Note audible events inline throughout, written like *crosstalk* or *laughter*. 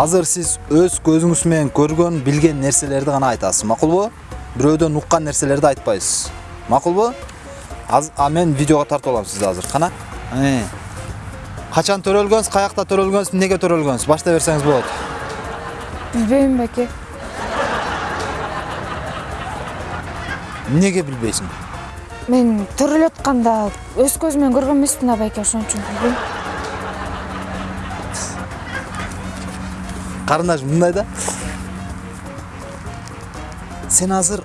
азыр сиз өз көзүңүз менен көргөн билген нерселерди гана айтасыз макулбу бирөөдөн уккан нерселерди айтпайсыз макулбу Аз- а мен видеого тартып алам сизди азыр кана? Э. качан төрөлгөнсүз каякта төрөлгөнсүз эмнеге төрөлгөнсүз? Баштай берсеңиз болот. Билбейм байке эмнеге билбейсиң? Мен төрөлүп атканда өз көзүм менен көргөн эмесмин да байке ошон үчүн билбейм. Карындаш мындай да сен азыр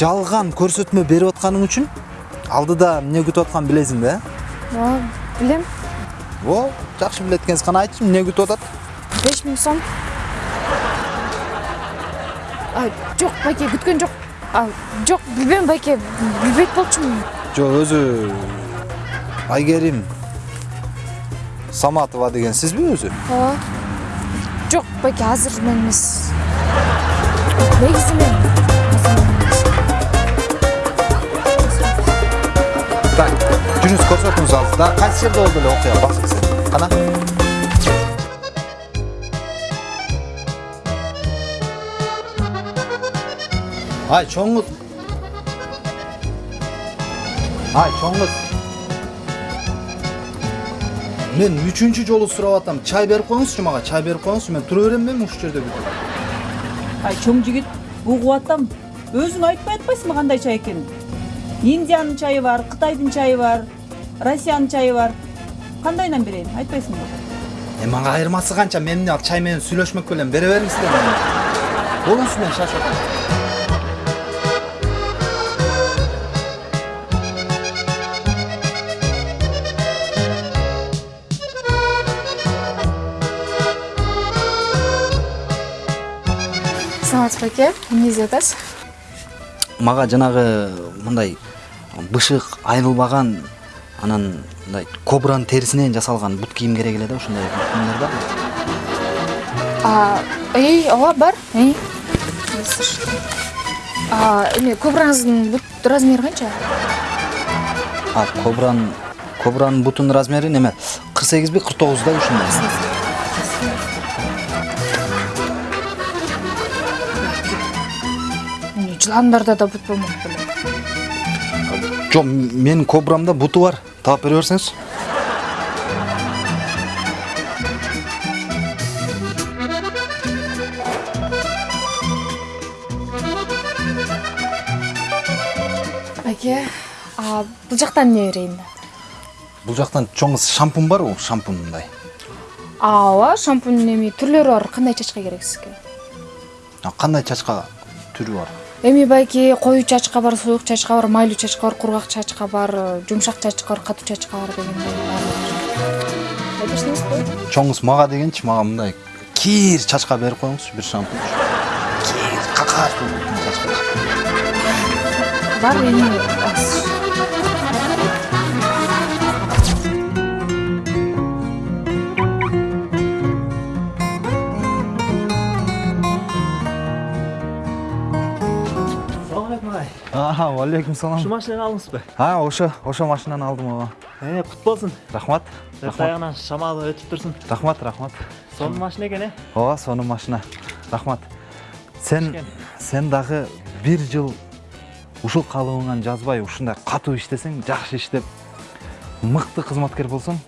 жалган көрсөтмө берип атканың үчүн алдыда эмне күтүп атканын билесиң да э ооба билем о жакшы билет экенсиз кана айтчы эмне күтүп атат беш миң сом жок байке күткөн жок жок билбейм байке билбейт болчумун жок өзү айгерим саматова деген сизби өзү ооба жок байке азыр мен эмес негизи мен азыр мен эмес. так жүрүңүз көрсөтүңүз алдыда кайсы жерде болду эле окуя басып сен кана ай чоң кыз ай чоң кыз мен үчүнчү жолу сурап атам чай берип коюңузчу мага чай берип коюңузчу мен тура берем эми ушул жерде ай чоң жигит угуп атам өзүң айтпай атпайсыңбы кандай чай экенин индиянын чайы бар кытайдын чайы бар россиянын чайы бар. Кандайынан берейин айтпайсыңбы Е мага айырмасы канча мен чай менен сүйлөшмөк бере бериңиз болуңуз мен шашып атам саламатсыз байке эмне издеп атасыз мага жанагы мындай бышык айрылбаган анан мындай кобранын терисинен жасалган бут кийим керек эле да ушундай кийимдер барбы А, эй ооба бар эме кобраңыздын бут размери канча а кобранын кобранын бутунун размери неме? кырк сегизби кырк тогузда ушундай. Жыландарда да бут болмок беле. Жок менин кобрамда буту бар. Таап бере берсеңиз байке а бул жактан эмне берейин бул жактан чоң кыз шампунь барбы шампунь мындай. Ооба шампунь эми түрлөрү бар. Кандай чачка керек сизге? А кандай чачка түрү бар? Эми байке коюу чачка бар суюк чачка бар майлуу чачка бар кургак чачка бар жумшак чачка бар катуу чачка бар дегендей баардыгы чоң мага дегенчи мага мындай кир чачка берип коюңузчу бир шампунь. Кир какаш чачка. Бар эми аз. салам алейкум агай ага алейкум салам ушу машинаны алдыңызбы а ошо ошо машинаны алдым ооба э кут болсун рахмат аягынан шамалы өтүп турсун рахмат рахмат сонун машина экен э ооба сонун машина рахмат сен сен дагы бир жыл ушул калыбыңан жазбай ушундай катуу иштесең жакшы иштеп мыкты кызматкер болсоң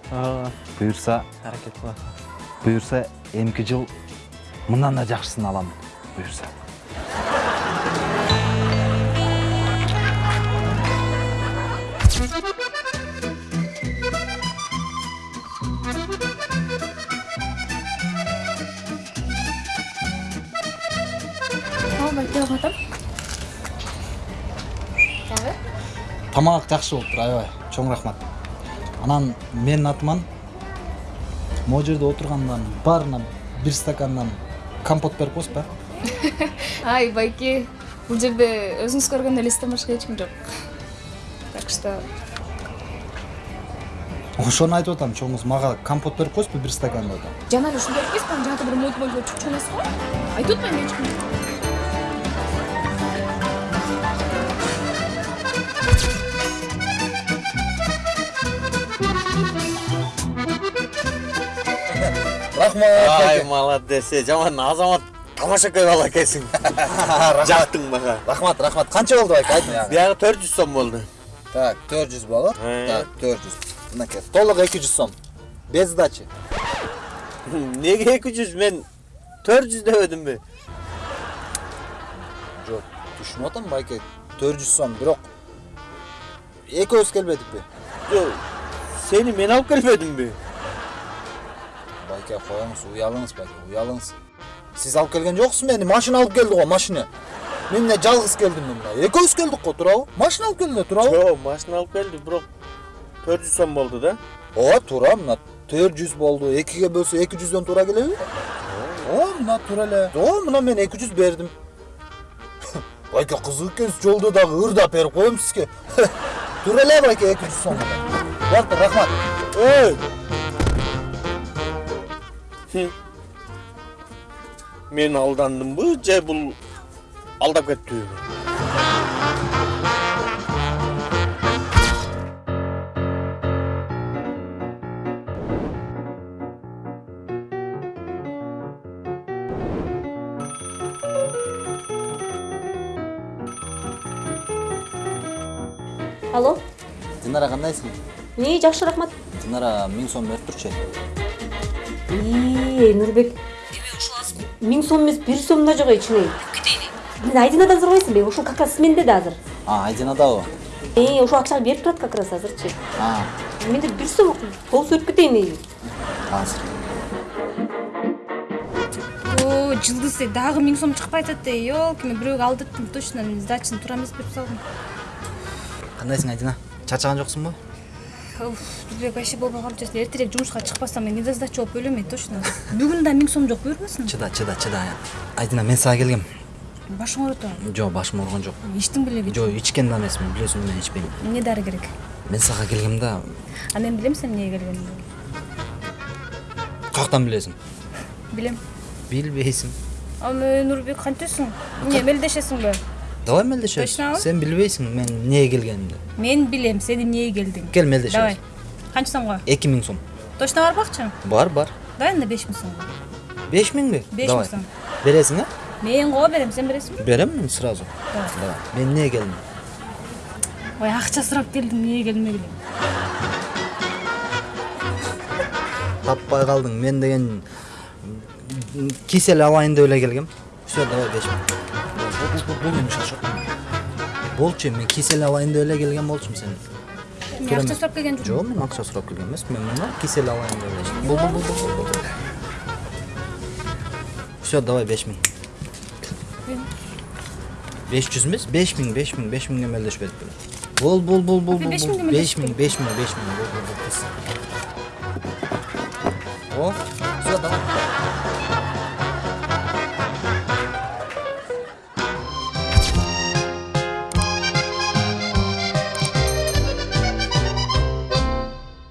буюрса аракет кылат буюрса эмки жыл мындан да жакшысын аламын буюрса дагы тамак жакшы болуптур аябай. Чоң рахмат. Анан менин атыман могу жерде отургандан баарына бир стакандан компот берип коесузбу *laughs* ай байке бул жерде өзүңүз көргөн элестен башка эч ким жок. Что ошону айтып атам чоң кыз мага компот берип коесузбу бир стакан деп атам жана эле ушундай эмеспи анан жанагы бир мойт мойт чукчу эмес го айтып атпаймынбы эч ким рахмат Ай, молодец. Е, Жаман азамат тамаша көй бала экенсиң. Жактың мага. рахмат рахмат канча болду байке айт мага Биягы 400 сом болду. Так 400 болот Э. так 400 мынакей толук 200 сом. Без сдачи. *laughs* Неге 200 мен 400 дебедимби? жок түшүнүп атам байке 400 сом. Бирок экөөбүз келбедикпи Жок. Сени мен алып келбедимби? байке коюңуз уялыңыз байке уялыңыз. Сиз алып келген жоксуз мени машина алып келди го машина. Мен эмне жалгыз келдим мына экөөбүз келдик го туурабы машина алып келди туурабы Жок, машина алып келди, бирок 400 сом болду да. ооба туура мына 400 болду экиге бөлсө 200дөн туура келеби ооба мына туура эле ооба мына мен 200 бердим *laughs* байке кызык экенсиз жолдо дагы ырдап берип коем сизге *laughs* туура эле байке 200 сом болду рахмат. Мен алдандымбы же бул алдап кеттиби? алло динара кандайсың не жакшы рахмат динара миң сом берип турчу ии нурбек миң сом эмес бир сом да жок мен айдинадан сурабайсыңбы ушул как раз менде да азыр. А айдинадабы э ушул акчаны берип турат как раз азырчы. А. Менде бир сом болсо өтүп кетейин азыр. О жылдыз эй дагы миң сом чыкпай атат эй елки мен бирөөгө алдырттым точно мен сдачаны туура эмес берип салдым кандайсың айдина чачаган жоксуңбу Уф, нурбек вообще болбой калып жатсың эртерээк жумушка чыкпасам мен недосдача болуп өлөм эй точно. Бүгүн да миң сом жок буюрбасын чыда чыда чыда айдина мен сага келгем. Башың ооруп атабы жок башым ооруган жок ичтиң белеби жок ичкен да эмесмин билесиң мен ичпейм эмне дары керек? Мен сага келгем да. А мен билем сен эмнеге келгениңди каяктан билесиң билем билбейсиң а мен нурбек кантесиң эмне мелдешесиңби давай мелдешебиз Точнобу? сен билбейсиң мен эмнеге келгенимди мен билем сен эмнеге келдиң кел мелдешебиз давай. Канча сомго эки миң сом. Точно барбакчы бар бар. Давай анда беш миң сомго беш миңби Беш миң сом. бересиң э мен го берем сен бересиңби берем мен сразу давай мен эмнеге келдим ой акча сурап келдим эмнеге келдим эле таппай калдың мен деген м, кисель алайын деп эле келгем все давай беш болчу мен кисель алайын деп эле келген болчумун сен мен акча сурап келген жокмун жок мен акча сурап келген эмесмин мен мына кисель алайын деп эле бул бул бул бул бул все давай беш миң беш жүз эмес беш миң беш миң беш миңге мелдешпедик беле бул бул бул бул Беш бул миңге беш миң мелдешпедик.